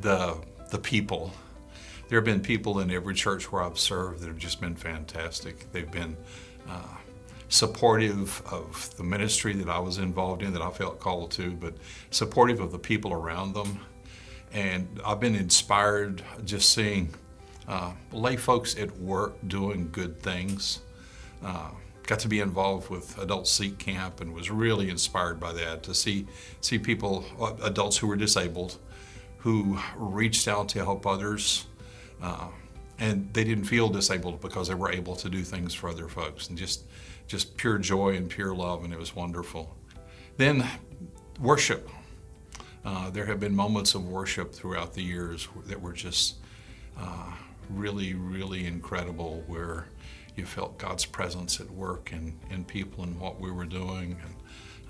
the, the people. There have been people in every church where I've served that have just been fantastic. They've been uh, supportive of the ministry that I was involved in, that I felt called to, but supportive of the people around them. And I've been inspired just seeing uh, lay folks at work doing good things. Uh, got to be involved with Adult Seek Camp and was really inspired by that to see see people, uh, adults who were disabled, who reached out to help others, uh, and they didn't feel disabled because they were able to do things for other folks, and just just pure joy and pure love, and it was wonderful. Then worship. Uh, there have been moments of worship throughout the years that were just uh, really, really incredible where you felt God's presence at work in, in people and what we were doing and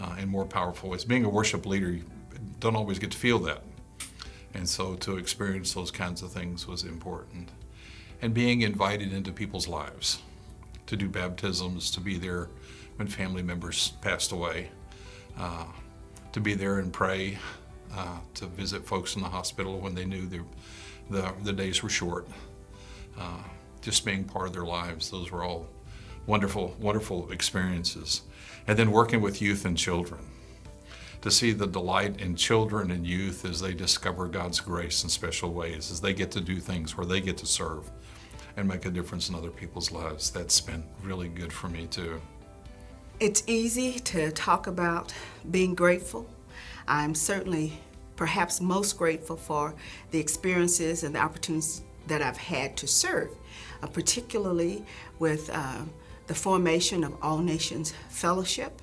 uh, in more powerful ways. Being a worship leader, you don't always get to feel that. And so to experience those kinds of things was important. And being invited into people's lives, to do baptisms, to be there when family members passed away, uh, to be there and pray, uh, to visit folks in the hospital when they knew the, the, the days were short. Uh, just being part of their lives. Those were all wonderful, wonderful experiences. And then working with youth and children. To see the delight in children and youth as they discover God's grace in special ways, as they get to do things where they get to serve and make a difference in other people's lives. That's been really good for me too. It's easy to talk about being grateful. I'm certainly perhaps most grateful for the experiences and the opportunities that I've had to serve, uh, particularly with uh, the formation of All Nations Fellowship,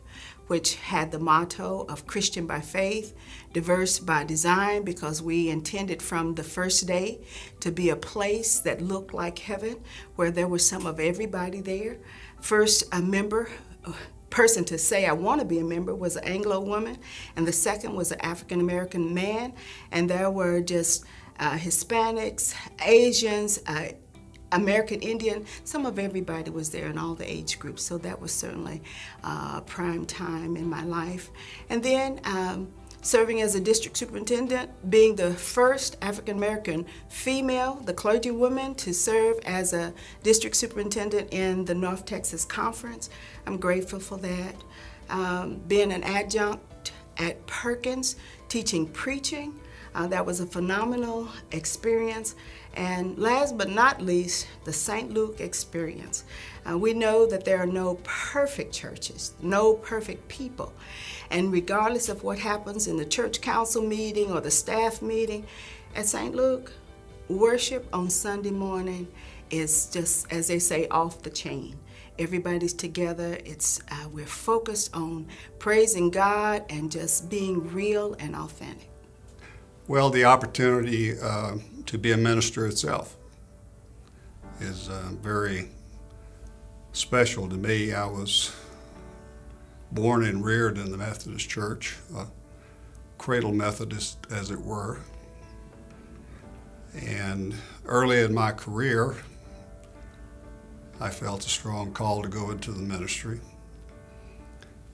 which had the motto of Christian by faith, diverse by design, because we intended from the first day to be a place that looked like heaven, where there was some of everybody there. First, a member person to say I want to be a member was an Anglo woman, and the second was an African American man, and there were just uh, Hispanics, Asians, uh, American Indian, some of everybody was there in all the age groups, so that was certainly uh, prime time in my life. And then um, serving as a district superintendent, being the first African American female, the clergywoman, to serve as a district superintendent in the North Texas Conference. I'm grateful for that. Um, being an adjunct at Perkins, teaching preaching, uh, that was a phenomenal experience. And last but not least, the St. Luke experience. Uh, we know that there are no perfect churches, no perfect people. And regardless of what happens in the church council meeting or the staff meeting, at St. Luke, worship on Sunday morning is just, as they say, off the chain. Everybody's together. It's uh, we're focused on praising God and just being real and authentic. Well, the opportunity uh, to be a minister itself is uh, very special to me. I was born and reared in the Methodist Church, a cradle Methodist, as it were. And early in my career, I felt a strong call to go into the ministry.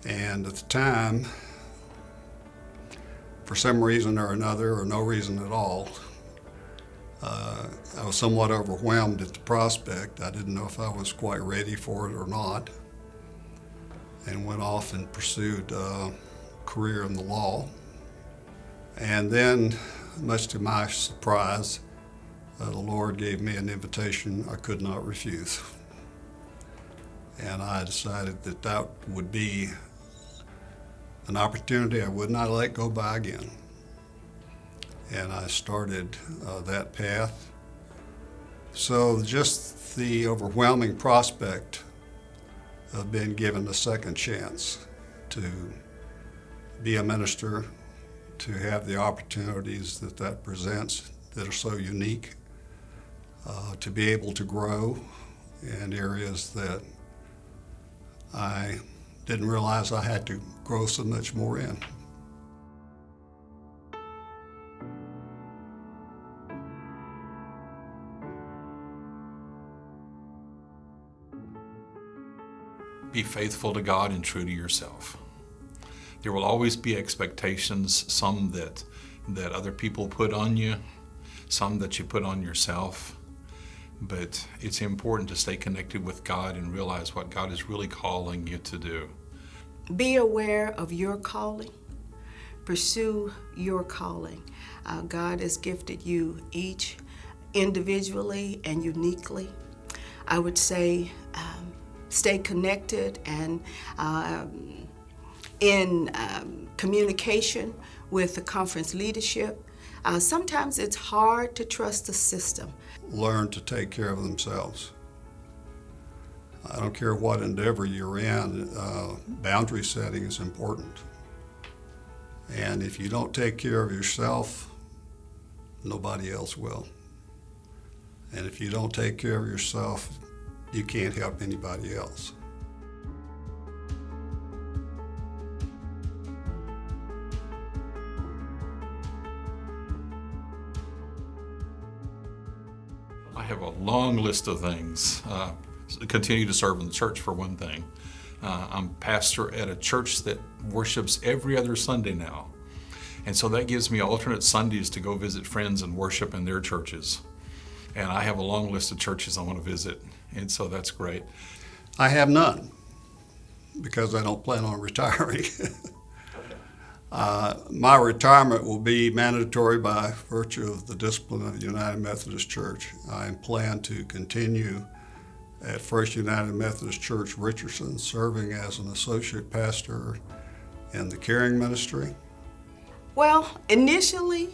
And at the time, for some reason or another, or no reason at all, uh, I was somewhat overwhelmed at the prospect. I didn't know if I was quite ready for it or not, and went off and pursued a career in the law. And then, much to my surprise, uh, the Lord gave me an invitation I could not refuse. And I decided that that would be an opportunity I would not let go by again. And I started uh, that path. So just the overwhelming prospect of being given a second chance to be a minister, to have the opportunities that that presents that are so unique, uh, to be able to grow in areas that I didn't realize I had to grow so much more in. Be faithful to God and true to yourself. There will always be expectations, some that, that other people put on you, some that you put on yourself. But it's important to stay connected with God and realize what God is really calling you to do. Be aware of your calling. Pursue your calling. Uh, God has gifted you each individually and uniquely. I would say um, stay connected and um, in um, communication with the conference leadership. Uh, sometimes it's hard to trust the system. Learn to take care of themselves. I don't care what endeavor you're in, uh, boundary setting is important. And if you don't take care of yourself, nobody else will. And if you don't take care of yourself, you can't help anybody else. Long list of things. Uh, continue to serve in the church, for one thing. Uh, I'm pastor at a church that worships every other Sunday now. And so that gives me alternate Sundays to go visit friends and worship in their churches. And I have a long list of churches I want to visit. And so that's great. I have none because I don't plan on retiring. Uh, my retirement will be mandatory by virtue of the discipline of the United Methodist Church. I plan to continue at First United Methodist Church Richardson, serving as an associate pastor in the caring ministry. Well, initially,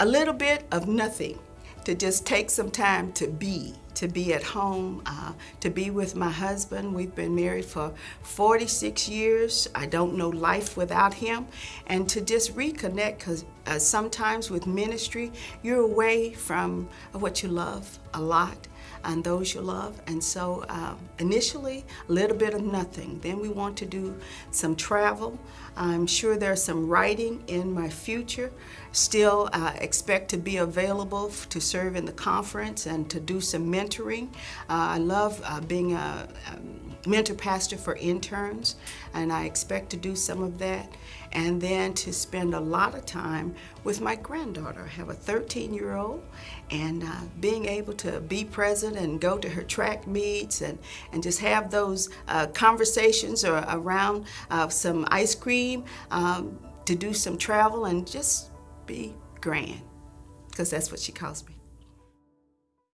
a little bit of nothing to just take some time to be, to be at home, uh, to be with my husband. We've been married for 46 years. I don't know life without him. And to just reconnect, because uh, sometimes with ministry, you're away from what you love a lot and those you love. And so uh, initially, a little bit of nothing. Then we want to do some travel. I'm sure there's some writing in my future. Still uh, expect to be available to serve in the conference and to do some mentoring. Uh, I love uh, being a, a mentor pastor for interns, and I expect to do some of that. And then to spend a lot of time with my granddaughter. I have a 13 year old, and uh, being able to be present and go to her track meets and, and just have those uh, conversations or around uh, some ice cream, um, to do some travel and just be grand, because that's what she calls me.